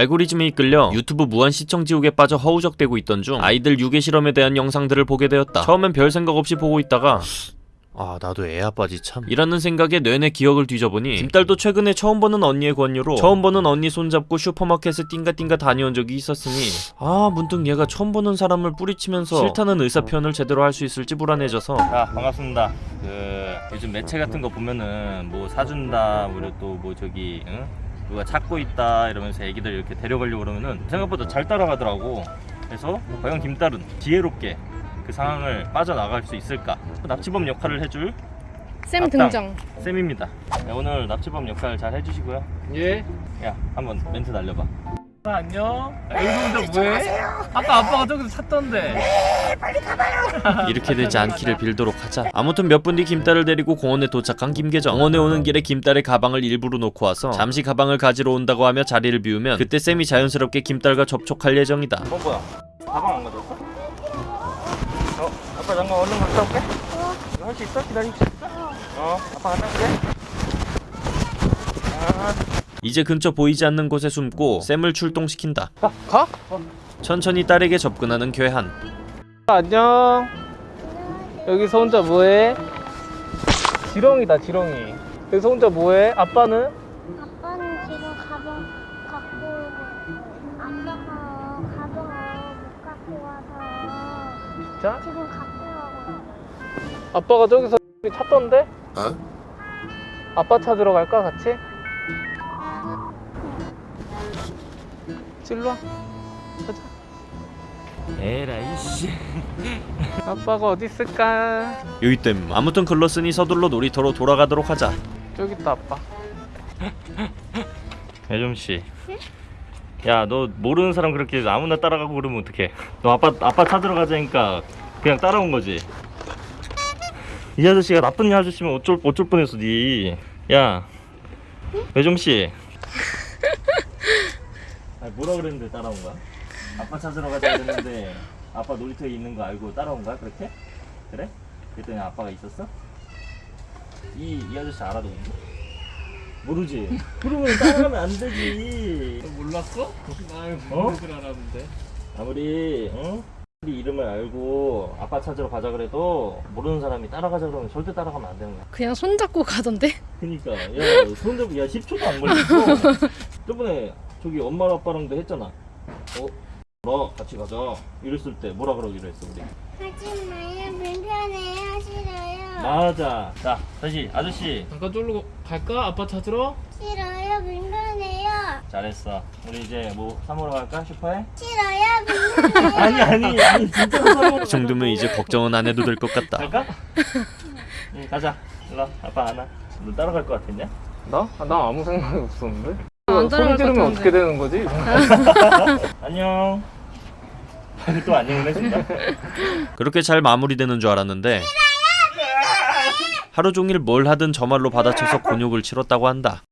알고리즘에 이끌려 유튜브 무한 시청 지옥에 빠져 허우적대고 있던 중 아이들 유괴 실험에 대한 영상들을 보게 되었다. 처음엔 별 생각 없이 보고 있다가 아 나도 애 아빠지 참 이라는 생각에 뇌내 기억을 뒤져보니 김딸도 최근에 처음 보는 언니의 권유로 처음 보는 언니 손잡고 슈퍼마켓에 띵가띵가 다녀온 적이 있었으니 아 문득 얘가 처음 보는 사람을 뿌리치면서 싫다는 의사 표현을 제대로 할 수 있을지 불안해져서 자 반갑습니다. 그 요즘 매체 같은 거 보면은 뭐 사준다, 그리고 또뭐 저기 응? 누가 찾고 있다 이러면서 애기들 이렇게 데려가려고 그러면은 생각보다 잘 따라가더라고. 그래서 과연 김딸은 지혜롭게 그 상황을 빠져나갈 수 있을까? 납치범 역할을 해줄 쌤 악당. 등장. 쌤입니다. 네, 오늘 납치범 역할 잘 해주시고요. 예. 야 한번 멘트 날려봐. 아, 안녕. 여기 혼자 뭐해? 아까 아빠가 저기서 찾던데. 이렇게 되지 않기를 빌도록 하자 아무튼 몇 분 뒤 김딸을 데리고 공원에 도착한 김계정 공원에 오는 길에 김딸의 가방을 일부러 놓고 와서 잠시 가방을 가지러 온다고 하며 자리를 비우면 그때 쌤이 자연스럽게 김딸과 접촉할 예정이다 어 뭐야? 가방 안 가져왔어? 어 아빠 잠깐 얼른 갔다 올게. 이거 할수 있어? 기다리고 있어? 어 아빠 갔다 올게. 아, 이제 근처 보이지 않는 곳에 숨고 쌤을 출동시킨다 가? 가? 천천히 딸에게 접근하는 괴한 안녕. 여기서 혼자 뭐해? 지렁이다 지렁이. 여기서 혼자 뭐해? 아빠는? 아빠는 지금 가방 갖고 아빠가 가방을 못 갖고 와서 진짜? 지금 갖고 가고 아빠가 저기서 찾던데? 아빠 찾으러 갈까 같이? 찔러. 가자. 에라이 씨. 아빠가 어디 있을까? 요이땜 아무튼 글렀으니 서둘러 놀이터로 돌아가도록 하자 저기 있다 아빠. 배좀 씨. 야, 너 모르는 사람 그렇게 아무나 따라가고 그러면 어떡해? 너 아빠 아빠 찾으러 가자니까 그냥 따라온 거지. 이 아저씨가 나쁜 아저씨면 어쩔 어쩔 뻔했어, 니. 야, 배좀 씨. 아니, 뭐라 그랬는데 따라온 거야? 아빠 찾으러 가자 그랬는데 아빠 놀이터에 있는 거 알고 따라온 거야, 그렇게? 그래? 그랬더니 아빠가 있었어? 이, 이 아저씨 알아, 너? 모르지? 그러면 따라가면 안 되지. 몰랐어? 나 어? 모르는 줄 알았는데. 아무리 응? 우리 이름을 알고 아빠 찾으러 가자 그래도 모르는 사람이 따라가자 그러면 절대 따라가면 안 되는 거야. 그냥 손 잡고 가던데? 그니까 야 손잡고 야 10초도 안 걸렸어. 저번에 저기 엄마랑 아빠랑도 했잖아. 어? 나 같이 가자. 이랬을 때 뭐라 그러기로 했어 우리. 하지 마요 불편해요 싫어요 맞아. 자 다시 아저씨 잠깐 쫄르고 갈까? 아빠 찾으러? 싫어요 불편해요 잘했어. 우리 이제 뭐 사먹으러 갈까 슈퍼에? 싫어요 불편해요 아니 아니 아니 진짜 사먹으러 이 정도면 이제 걱정은 안 해도 될 것 같다 갈까? 응 가자. 일로 와. 아빠 안아. 너 따라갈 것 같았냐? 나? 아, 나 아무 생각이 없었는데. 안 따라갈 소리 지르면 것 어떻게 되는 거지? 안녕. 또 안녕을 해준다. 그렇게 잘 마무리되는 줄 알았는데 하루 종일 뭘 하든 저 말로 받아쳐서 곤욕을 치렀다고 한다